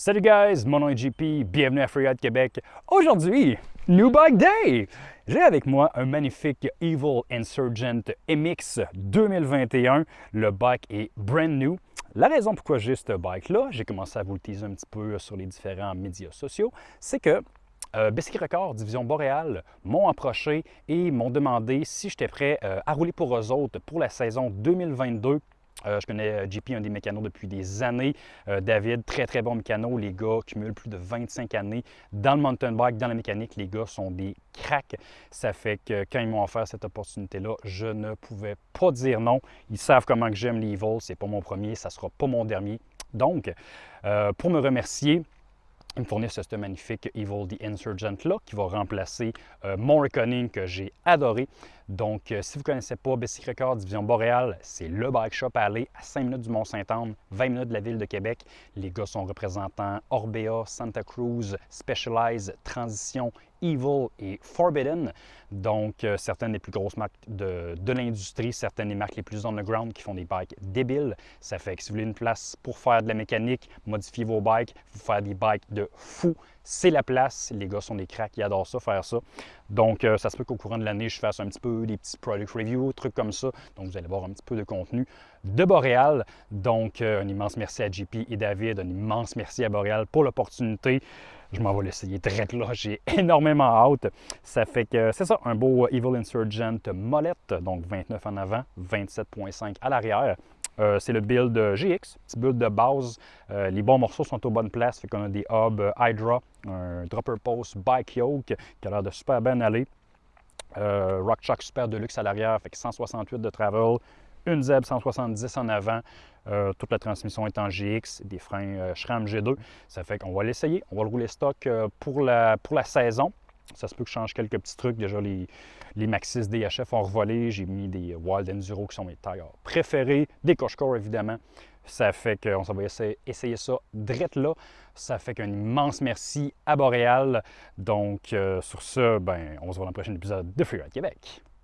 Salut guys, mon nom est JP, bienvenue à Freeride Québec. Aujourd'hui, New Bike Day! J'ai avec moi un magnifique Evil Insurgent MX 2021. Le bike est brand new. La raison pourquoi j'ai ce bike-là, j'ai commencé à vous le teaser un petit peu sur les différents médias sociaux, c'est que euh, Bicycle Record, Division Boréal, m'ont approché et m'ont demandé si j'étais prêt euh, à rouler pour eux autres pour la saison 2022 euh, je connais euh, JP, un des mécanos depuis des années. Euh, David, très très bon mécano. Les gars cumulent plus de 25 années dans le mountain bike, dans la mécanique. Les gars sont des cracks. Ça fait que quand ils m'ont offert cette opportunité-là, je ne pouvais pas dire non. Ils savent comment que j'aime les Ce C'est pas mon premier, ça sera pas mon dernier. Donc, pour me remercier, ils me fournissent ce magnifique Evil the Insurgent là qui va remplacer mon Reckoning que j'ai adoré. Donc, euh, si vous ne connaissez pas Bicycle Record Division Boréal, c'est le bike shop à aller à 5 minutes du Mont-Saint-Anne, 20 minutes de la ville de Québec. Les gars sont représentants Orbea, Santa Cruz, Specialized, Transition, Evil et Forbidden. Donc, euh, certaines des plus grosses marques de, l'industrie, certaines des marques les plus underground qui font des bikes débiles. Ça fait que si vous voulez une place pour faire de la mécanique, modifier vos bikes, vous faire des bikes de fou, c'est la place. Les gars sont des cracks, ils adorent ça, faire ça. Donc, euh, ça se peut qu'au courant de l'année, je fasse un petit peu des petits product reviews, trucs comme ça. Donc, vous allez voir un petit peu de contenu de Boréal. Donc, euh, un immense merci à JP et David, un immense merci à Boréal pour l'opportunité. Je m'en vais l'essayer très là, j'ai énormément hâte. Ça fait que c'est ça, un beau Evil Insurgent molette, donc 29 en avant, 27.5 à l'arrière. Euh, c'est le build GX, petit build de base. Euh, les bons morceaux sont aux bonnes places. Fait qu'on a des hubs euh, Hydra, un dropper post bike yoke qui a l'air de super bien aller. Rock Shock super deluxe à l'arrière, fait que 168 de travel, une ZEB 170 en avant. toute la transmission est en GX, des freins SRAM G2. Ça fait qu'on va l'essayer. On va le rouler stock pour, la, pour la saison. Ça se peut que je change quelques petits trucs. Déjà, les, les Maxis DHF ont revolé. J'ai mis des Wild Enduro qui sont mes tailleurs préférés. Des Cochecore, évidemment. Ça fait qu'on va essayer, ça drette là. Ça fait qu'un immense merci à Boréal. Donc, euh, sur ce, ben, on se voit dans le prochain épisode de Freeride Québec.